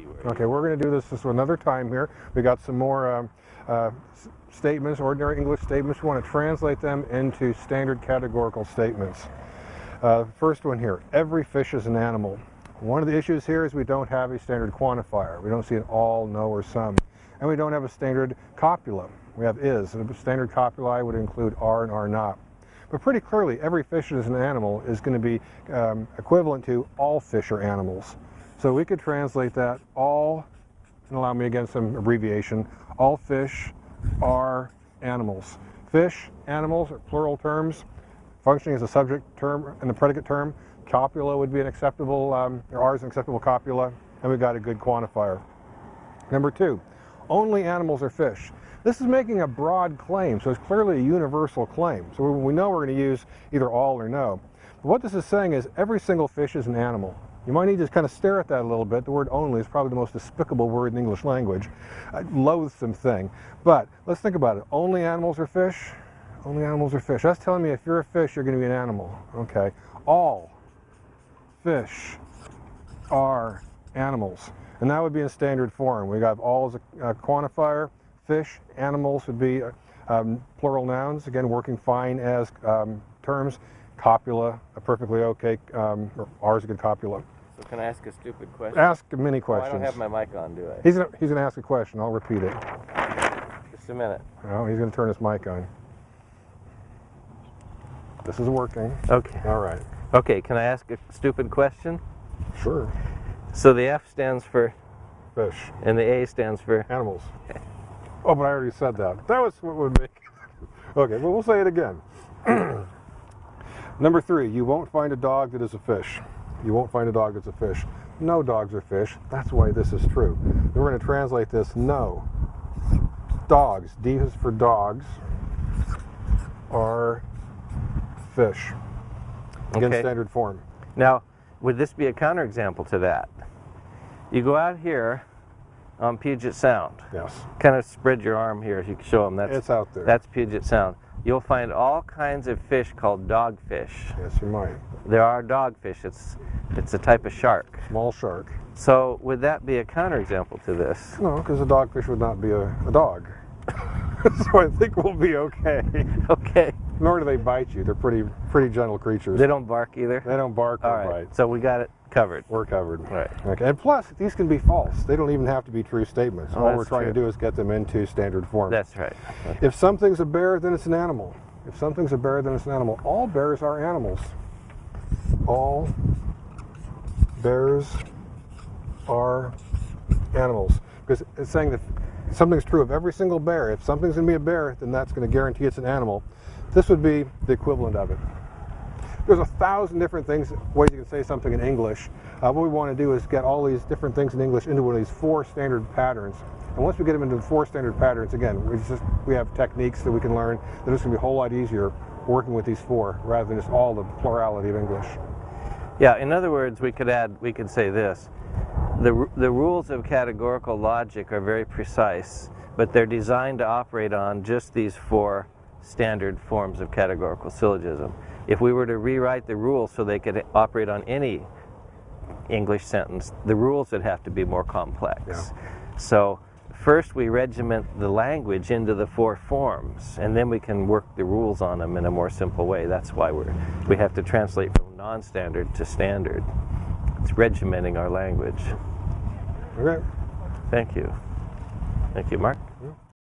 where Okay, we're going to do this, this another time here. We got some more um, uh, statements, ordinary English statements. We want to translate them into standard categorical statements. Uh, first one here, every fish is an animal. One of the issues here is we don't have a standard quantifier. We don't see an all, no, or some. And we don't have a standard copula. We have is. A standard copula would include are and are not. But pretty clearly, every fish is an animal is going to be um, equivalent to all fish are animals. So we could translate that all, and allow me again some abbreviation, all fish are animals. Fish, animals are plural terms, functioning as a subject term and the predicate term. Copula would be an acceptable, um, or R is an acceptable copula, and we've got a good quantifier. Number two, only animals are fish. This is making a broad claim, so it's clearly a universal claim. So we know we're going to use either all or no. But what this is saying is every single fish is an animal. You might need to kind of stare at that a little bit. The word only is probably the most despicable word in the English language. A loathsome thing. But let's think about it. Only animals are fish? Only animals are fish. That's telling me if you're a fish, you're going to be an animal. Okay. All fish are animals. And that would be in standard form. We got all as a, a quantifier. Fish, animals would be um, plural nouns, again, working fine as um, terms. Copula, a perfectly okay, um, R is a good copula. So can I ask a stupid question? Ask many Oh, questions. I don't have my mic on, do I? He's gonna, he's gonna ask a question. I'll repeat it. Just a minute. Oh, he's gonna turn his mic on. This is working. Okay. All right. Okay, can I ask a stupid question? Sure. So the F stands for, Fish. and the A stands for, Animals. Oh, but I already said that. That was what would make. Okay, well, we'll say it again. Number three, you won't find a dog that is a fish. You won't find a dog that's a fish. No dogs are fish. That's why this is true. Then we're going to translate this no. Dogs, D is for dogs, are fish. Again, Okay. standard form. now, would this be a counterexample to that? You go out here on Puget Sound. Yes. Kind of spread your arm here if you can show them. That's, It's out there. that's Puget Sound. You'll find all kinds of fish called dogfish. yes, you might. There are dogfish. It's, it's a type of shark. Small shark. So would that be a counterexample to this? No, because a dogfish would not be a, a dog. so I think we'll be okay. Okay. Nor do they bite you. They're pretty pretty gentle creatures. They don't bark either? They don't bark All or right. bite. So we got it covered. We're covered. Right. Okay. And plus, these can be false. They don't even have to be true statements. Oh, All we're trying to do is get them into standard form. That's right. if something's a bear, then it's an animal. If something's a bear, then it's an animal. All bears are animals. All bears are animals. Because it's saying that something's true of every single bear. If something's going to be a bear, then that's going to guarantee it's an animal. This would be the equivalent of it. There's a thousand different things, ways you can say something in English. Uh, what we want to do is get all these different things in English into one of these four standard patterns. And once we get them into the four standard patterns, again, we just we have techniques that we can learn that it's going to be a whole lot easier working with these four rather than just all the plurality of English. Yeah, in other words, we could add, we could say this. The, the rules of categorical logic are very precise, but they're designed to operate on just these four standard forms of categorical syllogism. If we were to rewrite the rules so they could operate on any English sentence, the rules would have to be more complex. Yeah. So first we regiment the language into the four forms, and then we can work the rules on them in a more simple way. That's why we're, we have to translate from non-standard to standard. It's regimenting our language. Okay. Thank you. Thank you, Mark.